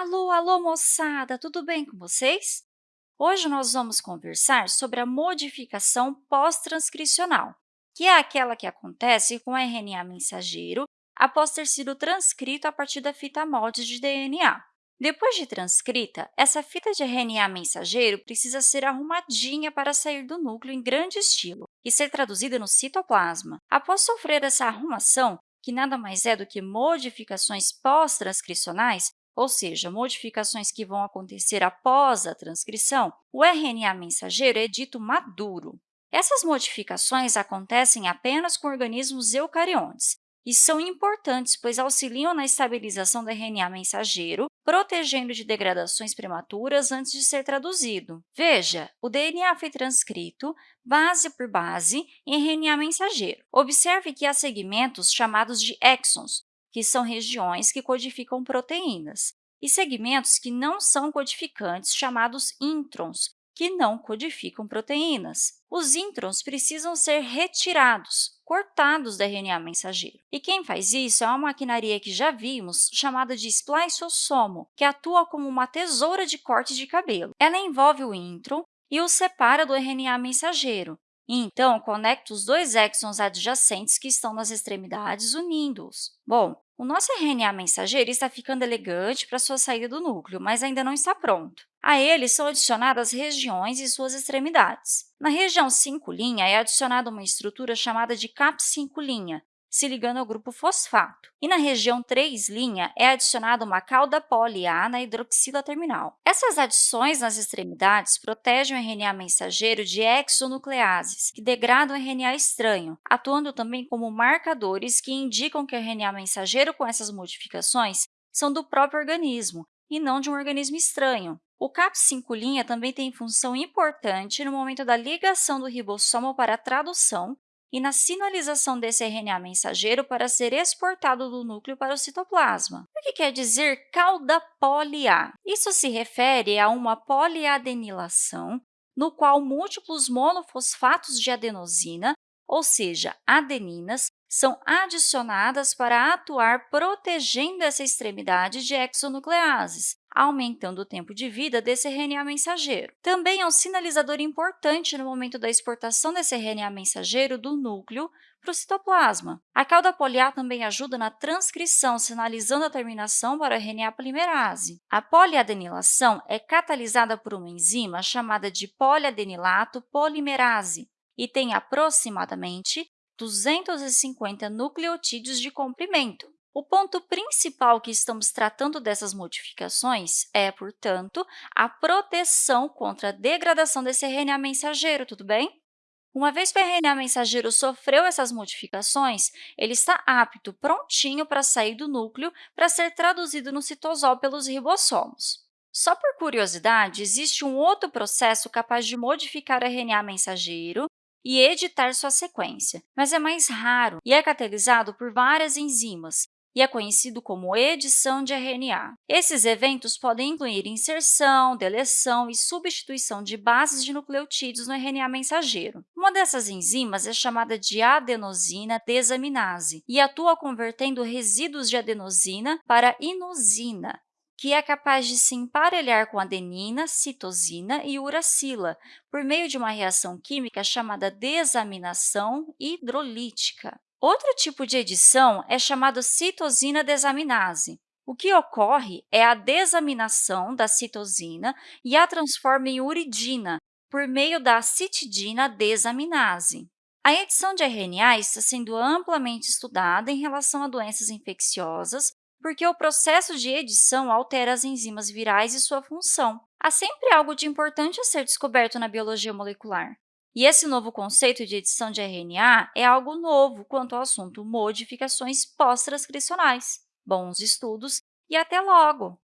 Alô, alô, moçada! Tudo bem com vocês? Hoje nós vamos conversar sobre a modificação pós-transcricional, que é aquela que acontece com o RNA mensageiro após ter sido transcrito a partir da fita molde de DNA. Depois de transcrita, essa fita de RNA mensageiro precisa ser arrumadinha para sair do núcleo em grande estilo e ser traduzida no citoplasma. Após sofrer essa arrumação, que nada mais é do que modificações pós-transcricionais, ou seja, modificações que vão acontecer após a transcrição, o RNA mensageiro é dito maduro. Essas modificações acontecem apenas com organismos eucariontes e são importantes, pois auxiliam na estabilização do RNA mensageiro, protegendo de degradações prematuras antes de ser traduzido. Veja, o DNA foi transcrito, base por base, em RNA mensageiro. Observe que há segmentos chamados de exons, que são regiões que codificam proteínas, e segmentos que não são codificantes, chamados introns, que não codificam proteínas. Os introns precisam ser retirados, cortados do RNA mensageiro. E quem faz isso é uma maquinaria que já vimos, chamada de spliceossomo, que atua como uma tesoura de corte de cabelo. Ela envolve o intron e o separa do RNA mensageiro, então, conecta os dois exons adjacentes que estão nas extremidades, unindo-os. Bom, o nosso RNA mensageiro está ficando elegante para sua saída do núcleo, mas ainda não está pronto. A ele são adicionadas regiões e suas extremidades. Na região 5' é adicionada uma estrutura chamada de cap 5', se ligando ao grupo fosfato. E na região 3' é adicionada uma cauda poli-A na hidroxila terminal. Essas adições nas extremidades protegem o RNA mensageiro de exonucleases, que degradam o RNA estranho, atuando também como marcadores que indicam que o RNA mensageiro com essas modificações são do próprio organismo e não de um organismo estranho. O CAP5' também tem função importante no momento da ligação do ribossomo para a tradução e na sinalização desse RNA mensageiro para ser exportado do núcleo para o citoplasma. O que quer dizer cauda poli-A? Isso se refere a uma poliadenilação no qual múltiplos monofosfatos de adenosina, ou seja, adeninas, são adicionadas para atuar protegendo essa extremidade de exonucleases, aumentando o tempo de vida desse RNA mensageiro. Também é um sinalizador importante no momento da exportação desse RNA mensageiro do núcleo para o citoplasma. A cauda poliar também ajuda na transcrição, sinalizando a terminação para o RNA polimerase. A poliadenilação é catalisada por uma enzima chamada de poliadenilato polimerase e tem aproximadamente 250 nucleotídeos de comprimento. O ponto principal que estamos tratando dessas modificações é, portanto, a proteção contra a degradação desse RNA mensageiro, tudo bem? Uma vez que o RNA mensageiro sofreu essas modificações, ele está apto, prontinho para sair do núcleo para ser traduzido no citosol pelos ribossomos. Só por curiosidade, existe um outro processo capaz de modificar o RNA mensageiro e editar sua sequência, mas é mais raro e é catalisado por várias enzimas, e é conhecido como edição de RNA. Esses eventos podem incluir inserção, deleção e substituição de bases de nucleotídeos no RNA mensageiro. Uma dessas enzimas é chamada de adenosina desaminase e atua convertendo resíduos de adenosina para inosina, que é capaz de se emparelhar com adenina, citosina e uracila por meio de uma reação química chamada desaminação hidrolítica. Outro tipo de edição é chamado citosina desaminase. O que ocorre é a desaminação da citosina e a transforma em uridina por meio da citidina desaminase. A edição de RNA está sendo amplamente estudada em relação a doenças infecciosas porque o processo de edição altera as enzimas virais e sua função. Há sempre algo de importante a ser descoberto na biologia molecular. E esse novo conceito de edição de RNA é algo novo quanto ao assunto modificações pós-transcricionais. Bons estudos e até logo!